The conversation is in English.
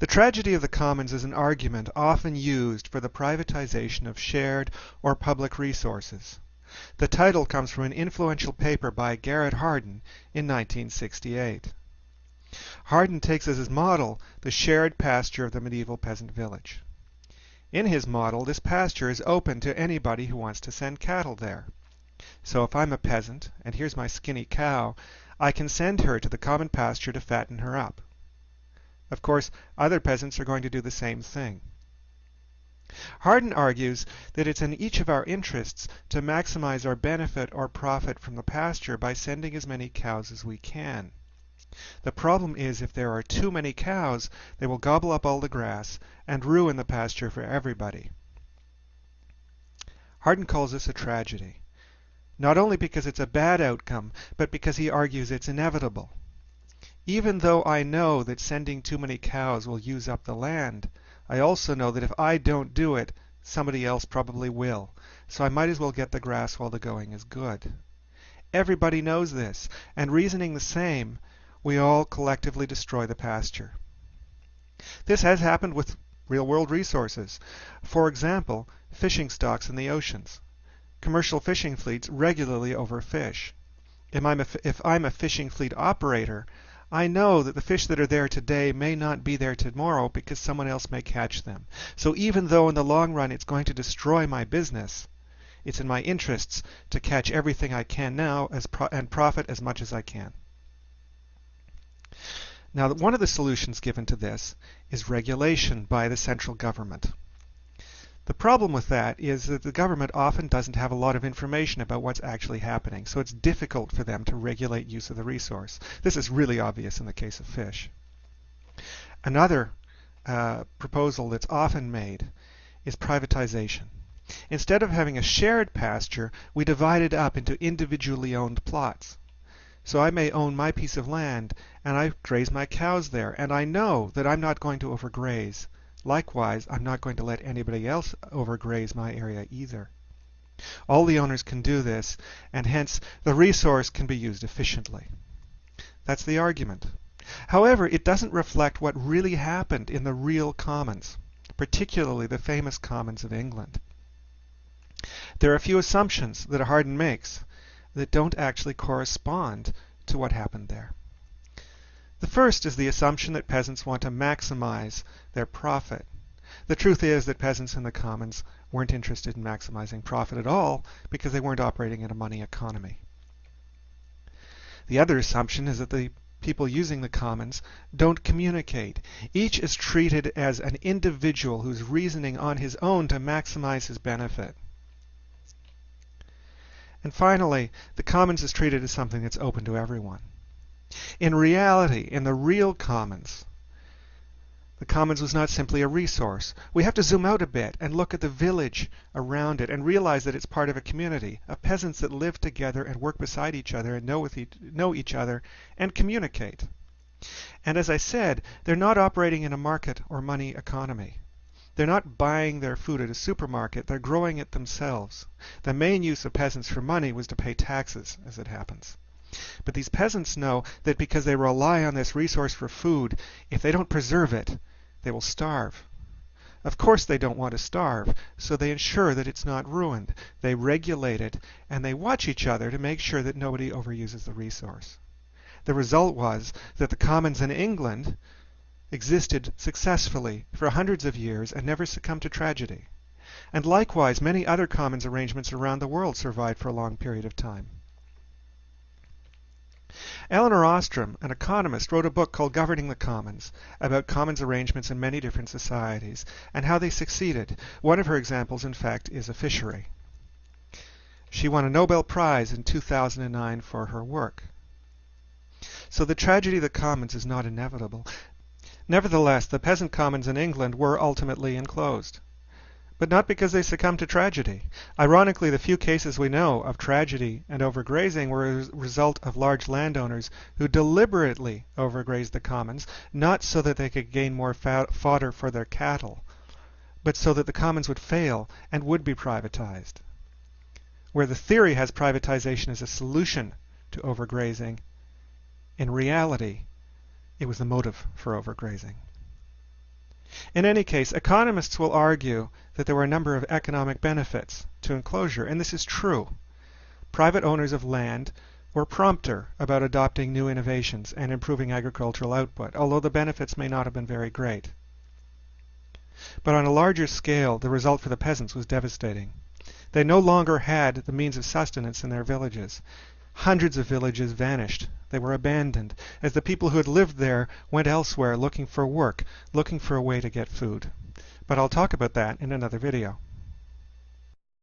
The tragedy of the commons is an argument often used for the privatization of shared or public resources. The title comes from an influential paper by Garrett Hardin in 1968. Hardin takes as his model the shared pasture of the medieval peasant village. In his model, this pasture is open to anybody who wants to send cattle there. So if I'm a peasant, and here's my skinny cow, I can send her to the common pasture to fatten her up. Of course, other peasants are going to do the same thing. Hardin argues that it's in each of our interests to maximize our benefit or profit from the pasture by sending as many cows as we can. The problem is if there are too many cows, they will gobble up all the grass and ruin the pasture for everybody. Hardin calls this a tragedy, not only because it's a bad outcome, but because he argues it's inevitable. Even though I know that sending too many cows will use up the land, I also know that if I don't do it, somebody else probably will, so I might as well get the grass while the going is good. Everybody knows this, and reasoning the same, we all collectively destroy the pasture. This has happened with real-world resources. For example, fishing stocks in the oceans. Commercial fishing fleets regularly overfish. If I'm, a, if I'm a fishing fleet operator, I know that the fish that are there today may not be there tomorrow because someone else may catch them. So even though in the long run it's going to destroy my business, it's in my interests to catch everything I can now pro and profit as much as I can. Now, one of the solutions given to this is regulation by the central government. The problem with that is that the government often doesn't have a lot of information about what's actually happening, so it's difficult for them to regulate use of the resource. This is really obvious in the case of fish. Another uh, proposal that's often made is privatization. Instead of having a shared pasture, we divide it up into individually owned plots. So I may own my piece of land, and I graze my cows there, and I know that I'm not going to overgraze. Likewise, I'm not going to let anybody else overgraze my area either. All the owners can do this, and hence the resource can be used efficiently. That's the argument. However, it doesn't reflect what really happened in the real commons, particularly the famous commons of England. There are a few assumptions that Hardin makes that don't actually correspond to what happened there. The first is the assumption that peasants want to maximize their profit. The truth is that peasants in the commons weren't interested in maximizing profit at all because they weren't operating in a money economy. The other assumption is that the people using the commons don't communicate. Each is treated as an individual who's reasoning on his own to maximize his benefit. And finally, the commons is treated as something that's open to everyone. In reality, in the real commons, the commons was not simply a resource. We have to zoom out a bit and look at the village around it and realize that it's part of a community of peasants that live together and work beside each other and know, each, know each other and communicate. And as I said, they're not operating in a market or money economy. They're not buying their food at a supermarket, they're growing it themselves. The main use of peasants for money was to pay taxes, as it happens. But these peasants know that because they rely on this resource for food, if they don't preserve it, they will starve. Of course they don't want to starve, so they ensure that it's not ruined. They regulate it, and they watch each other to make sure that nobody overuses the resource. The result was that the commons in England existed successfully for hundreds of years and never succumbed to tragedy. And likewise, many other commons arrangements around the world survived for a long period of time. Elinor Ostrom, an economist, wrote a book called Governing the Commons about commons arrangements in many different societies and how they succeeded. One of her examples, in fact, is a fishery. She won a Nobel Prize in 2009 for her work. So the tragedy of the commons is not inevitable. Nevertheless, the peasant commons in England were ultimately enclosed. But not because they succumbed to tragedy. Ironically, the few cases we know of tragedy and overgrazing were a result of large landowners who deliberately overgrazed the commons, not so that they could gain more fodder for their cattle, but so that the commons would fail and would be privatized. Where the theory has privatization as a solution to overgrazing, in reality, it was the motive for overgrazing. In any case, economists will argue that there were a number of economic benefits to enclosure, and this is true. Private owners of land were prompter about adopting new innovations and improving agricultural output, although the benefits may not have been very great. But on a larger scale, the result for the peasants was devastating. They no longer had the means of sustenance in their villages. Hundreds of villages vanished. They were abandoned, as the people who had lived there went elsewhere looking for work, looking for a way to get food. But I'll talk about that in another video.